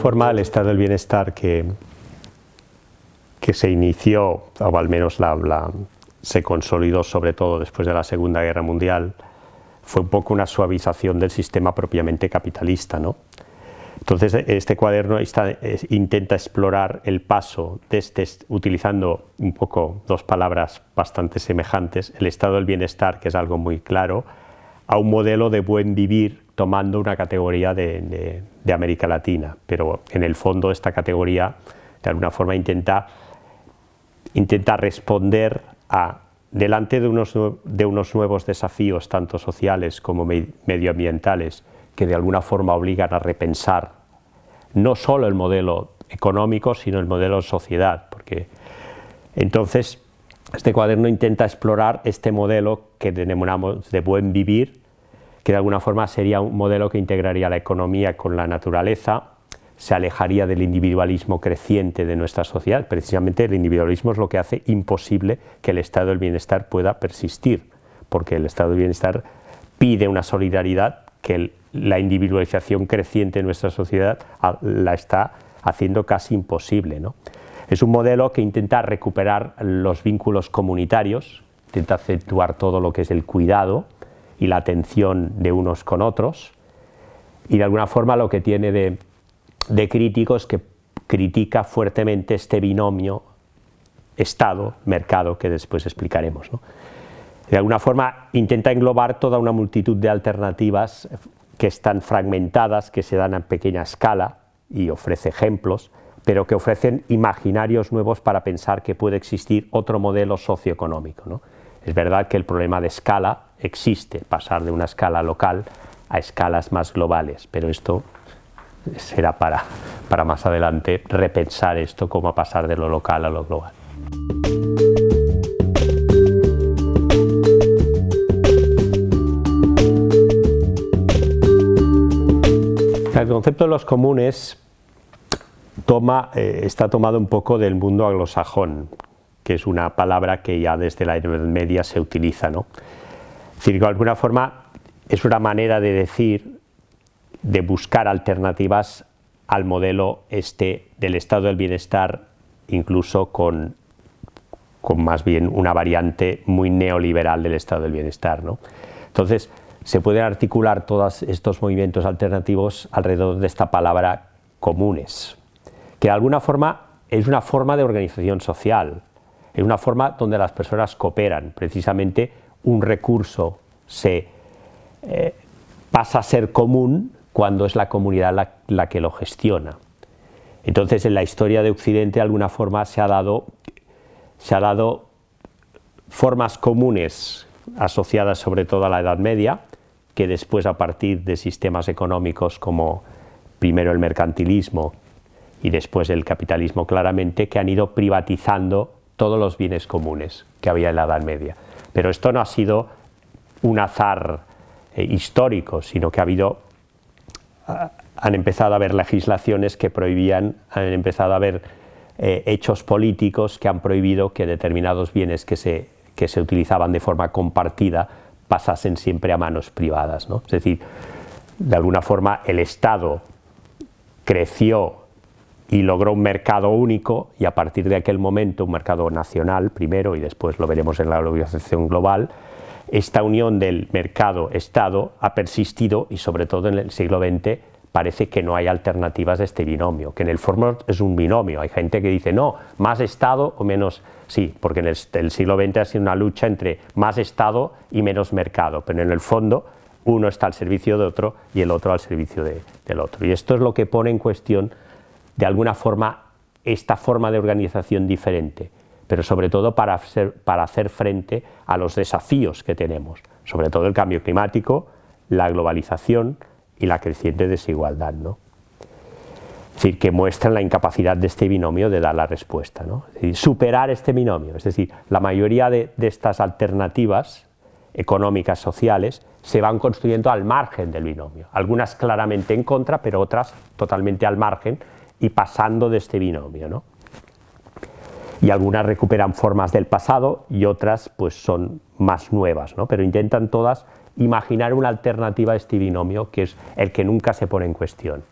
forma el estado del bienestar que, que se inició, o al menos la, se consolidó sobre todo después de la Segunda Guerra Mundial, fue un poco una suavización del sistema propiamente capitalista. ¿no? Entonces este cuaderno intenta explorar el paso de este, utilizando un poco dos palabras bastante semejantes, el estado del bienestar, que es algo muy claro, a un modelo de buen vivir tomando una categoría de, América Latina, pero en el fondo esta categoría de alguna forma intenta, intenta responder a, delante de unos, de unos nuevos desafíos, tanto sociales como medioambientales, que de alguna forma obligan a repensar no solo el modelo económico, sino el modelo de sociedad, porque entonces este cuaderno intenta explorar este modelo que denominamos de buen vivir, que de alguna forma sería un modelo que integraría la economía con la naturaleza, se alejaría del individualismo creciente de nuestra sociedad. Precisamente el individualismo es lo que hace imposible que el estado del bienestar pueda persistir, porque el estado del bienestar pide una solidaridad que la individualización creciente de nuestra sociedad la está haciendo casi imposible. ¿no? Es un modelo que intenta recuperar los vínculos comunitarios, intenta acentuar todo lo que es el cuidado, y la atención de unos con otros, y de alguna forma lo que tiene de, de crítico es que critica fuertemente este binomio Estado-mercado que después explicaremos. De alguna forma intenta englobar toda una multitud de alternativas que están fragmentadas, que se dan a pequeña escala y ofrece ejemplos, pero que ofrecen imaginarios nuevos para pensar que puede existir otro modelo socioeconómico. Es verdad que el problema de escala existe, pasar de una escala local a escalas más globales, pero esto será para, para más adelante repensar esto, cómo pasar de lo local a lo global. El concepto de los comunes toma, eh, está tomado un poco del mundo anglosajón, que es una palabra que ya desde la Edad Media se utiliza. ¿no? Es de alguna forma es una manera de decir, de buscar alternativas al modelo este del estado del bienestar, incluso con, con más bien una variante muy neoliberal del estado del bienestar. ¿no? Entonces, se pueden articular todos estos movimientos alternativos alrededor de esta palabra comunes, que de alguna forma es una forma de organización social, es una forma donde las personas cooperan, precisamente un recurso se eh, pasa a ser común cuando es la comunidad la, que lo gestiona. Entonces en la historia de Occidente de alguna forma se ha dado, se ha dado formas comunes asociadas sobre todo a la Edad Media, que después a partir de sistemas económicos como primero el mercantilismo y después el capitalismo claramente, que han ido privatizando todos los bienes comunes que había en la Edad Media. Pero esto no ha sido un azar eh, histórico, sino que ha habido, han empezado a haber legislaciones que prohibían, han empezado a haber eh, hechos políticos que han prohibido que determinados bienes que se, que se utilizaban de forma compartida pasasen siempre a manos privadas. ¿no? Es decir, de alguna forma el Estado creció y logró un mercado único y a partir de aquel momento un mercado nacional primero y después lo veremos en la globalización global, esta unión del mercado-estado ha persistido y sobre todo en el siglo XX parece que no hay alternativas de este binomio, que en el fondo es un binomio, hay gente que dice no, más Estado o menos, sí, porque en el, siglo XX ha sido una lucha entre más Estado y menos mercado, pero en el fondo uno está al servicio de otro y el otro al servicio del otro. Y esto es lo que pone en cuestión de alguna forma esta forma de organización diferente, pero sobre todo para, hacer frente a los desafíos que tenemos, sobre todo el cambio climático, la globalización y la creciente desigualdad. ¿no? Es decir, que muestran la incapacidad de este binomio de dar la respuesta, ¿no? superar este binomio, es decir, la mayoría de, de estas alternativas económicas, sociales, se van construyendo al margen del binomio, algunas claramente en contra, pero otras totalmente al margen y pasando de este binomio. ¿no? Y algunas recuperan formas del pasado y otras pues son más nuevas, ¿no? pero intentan todas imaginar una alternativa a este binomio que es el que nunca se pone en cuestión.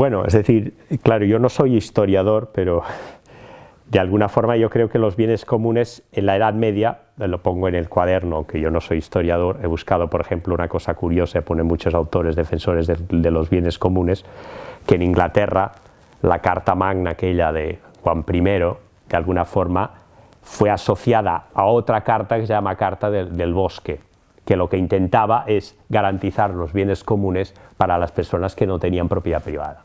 Bueno, es decir, claro, yo no soy historiador, pero de alguna forma yo creo que los bienes comunes en la Edad Media, lo pongo en el cuaderno, aunque yo no soy historiador, he buscado, por ejemplo, una cosa curiosa, pone muchos autores defensores de, los bienes comunes, que en Inglaterra la Carta Magna, aquella de Juan I, de alguna forma, fue asociada a otra carta que se llama Carta del Bosque, que lo que intentaba es garantizar los bienes comunes para las personas que no tenían propiedad privada.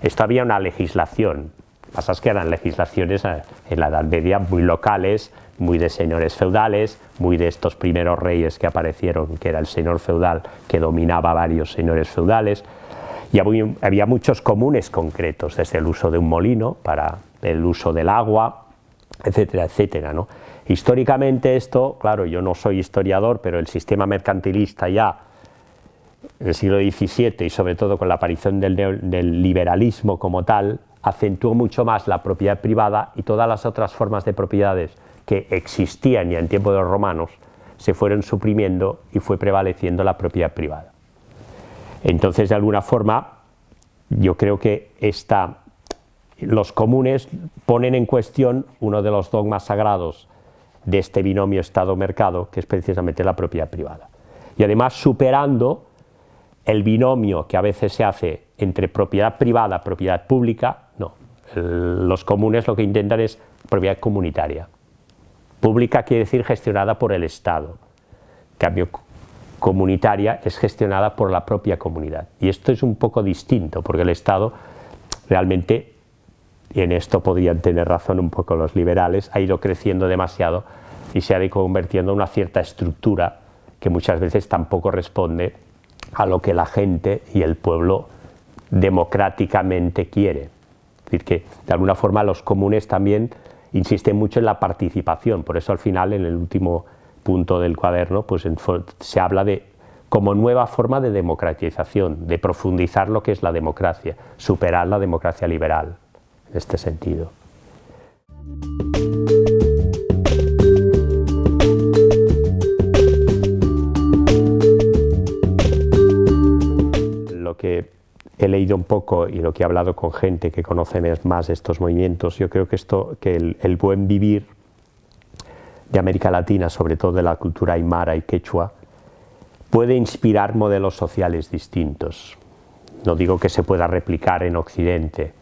Esto había una legislación, pasa que eran legislaciones eh, en la Edad Media muy locales, muy de señores feudales, muy de estos primeros reyes que aparecieron, que era el señor feudal que dominaba varios señores feudales, y había muchos comunes concretos, desde el uso de un molino para el uso del agua, etcétera, etcétera. ¿no? Históricamente esto, claro, yo no soy historiador, pero el sistema mercantilista ya el siglo XVII y sobre todo con la aparición del, liberalismo como tal, acentuó mucho más la propiedad privada y todas las otras formas de propiedades que existían ya en tiempo de los romanos se fueron suprimiendo y fue prevaleciendo la propiedad privada. Entonces, de alguna forma, yo creo que los comunes ponen en cuestión uno de los dogmas sagrados de este binomio Estado-mercado, que es precisamente la propiedad privada. Y además superando el binomio que a veces se hace entre propiedad privada propiedad pública, los comunes lo que intentan es propiedad comunitaria. Pública quiere decir gestionada por el Estado. En cambio, comunitaria es gestionada por la propia comunidad. Y esto es un poco distinto, porque el Estado realmente, y en esto podrían tener razón un poco los liberales, ha ido creciendo demasiado y se ha ido convirtiendo en una cierta estructura que muchas veces tampoco responde a lo que la gente y el pueblo democráticamente quiere. Decir, que de alguna forma los comunes también insisten mucho en la participación, por eso al final en el último punto del cuaderno pues se habla de como nueva forma de democratización, de profundizar lo que es la democracia, superar la democracia liberal en este sentido. He leído un poco y lo que he hablado con gente que conoce más estos movimientos, yo creo que, esto, que el, buen vivir de América Latina, sobre todo de la cultura aymara y quechua, puede inspirar modelos sociales distintos. No digo que se pueda replicar en Occidente,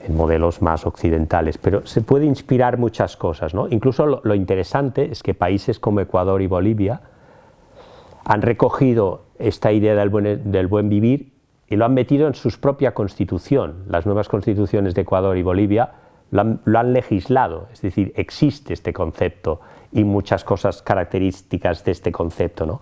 en modelos más occidentales, pero se puede inspirar muchas cosas. ¿no? Incluso lo, interesante es que países como Ecuador y Bolivia han recogido esta idea del del buen vivir y lo han metido en su propia constitución. Las nuevas constituciones de Ecuador y Bolivia lo han, legislado, es decir, existe este concepto y muchas cosas características de este concepto. ¿no?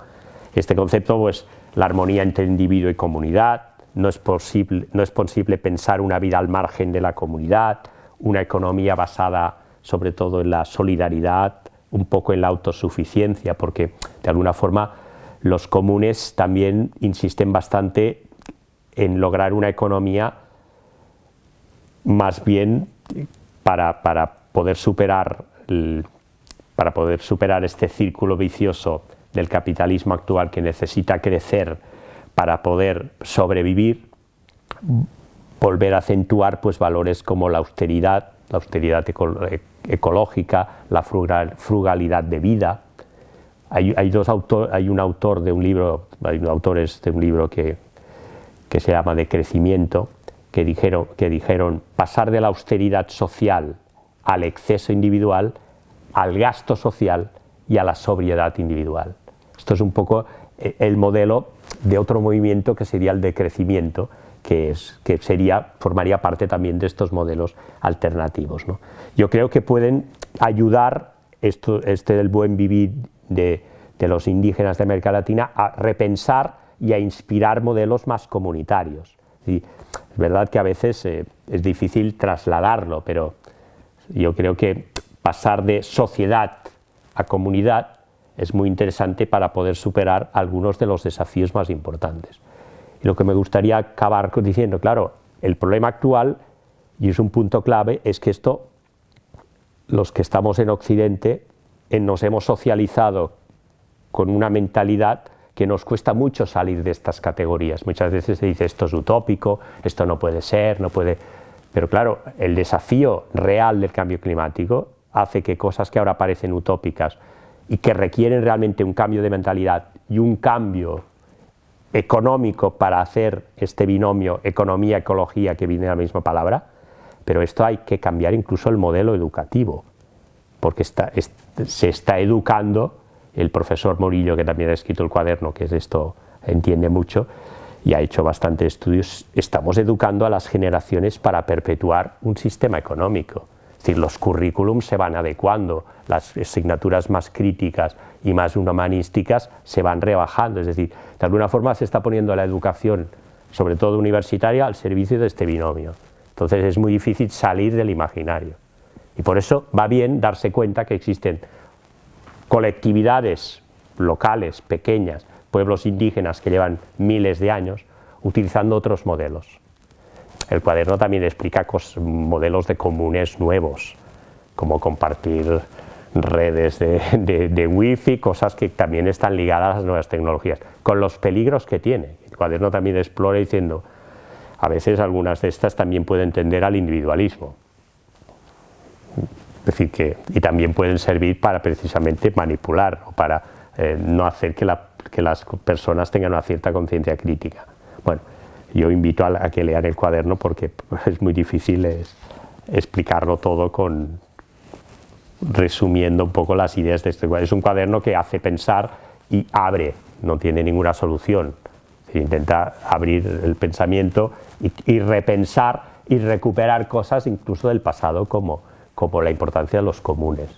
Este concepto, pues, la armonía entre individuo y comunidad, no es, posible, no es posible pensar una vida al margen de la comunidad, una economía basada sobre todo en la solidaridad, un poco en la autosuficiencia, porque de alguna forma los comunes también insisten bastante en lograr una economía más bien para, poder superar para poder superar este círculo vicioso del capitalismo actual que necesita crecer para poder sobrevivir, volver a acentuar pues, valores como la austeridad, la austeridad ecológica, la frugalidad de vida. Hay, dos hay un autor de un libro, hay autores de un libro que que se llama de crecimiento, que dijeron, que dijeron pasar de la austeridad social al exceso individual, al gasto social y a la sobriedad individual. Esto es un poco eh, el modelo de otro movimiento que sería el de crecimiento, que, es, que sería, formaría parte también de estos modelos alternativos. Yo creo que pueden ayudar esto, este del buen vivir de, de los indígenas de América Latina a repensar y a inspirar modelos más comunitarios. Y es verdad que a veces eh, es difícil trasladarlo, pero yo creo que pasar de sociedad a comunidad es muy interesante para poder superar algunos de los desafíos más importantes. Y lo que me gustaría acabar diciendo, claro, el problema actual, y es un punto clave, es que esto, los que estamos en Occidente, nos hemos socializado con una mentalidad que nos cuesta mucho salir de estas categorías. Muchas veces se dice esto es utópico, esto no puede ser, no puede... Pero claro, el desafío real del cambio climático hace que cosas que ahora parecen utópicas y que requieren realmente un cambio de mentalidad y un cambio económico para hacer este binomio economía-ecología que viene de la misma palabra, pero esto hay que cambiar incluso el modelo educativo, porque se está educando, el profesor Morillo, que también ha escrito el cuaderno, que es esto entiende mucho, y ha hecho bastantes estudios, estamos educando a las generaciones para perpetuar un sistema económico, decir, los currículums se van adecuando, las asignaturas más críticas y más humanísticas se van rebajando, es decir, de alguna forma se está poniendo la educación, sobre todo universitaria, al servicio de este binomio. Entonces es muy difícil salir del imaginario. Y por eso va bien darse cuenta que existen colectividades locales, pequeñas, pueblos indígenas que llevan miles de años, utilizando otros modelos. El cuaderno también explica modelos de comunes nuevos, como compartir redes de, de, wifi, cosas que también están ligadas a las nuevas tecnologías, con los peligros que tiene. El cuaderno también explora diciendo, a veces algunas de estas también pueden tender al individualismo. Es decir, que, y también pueden servir para precisamente manipular o para eh, no hacer que, que las personas tengan una cierta conciencia crítica. Bueno, yo invito a, que lean el cuaderno porque es muy difícil explicarlo todo con resumiendo un poco las ideas de este cuaderno. Es un cuaderno que hace pensar y abre, no tiene ninguna solución. Intenta abrir el pensamiento y, repensar y recuperar cosas incluso del pasado como, como la importancia de los comunes.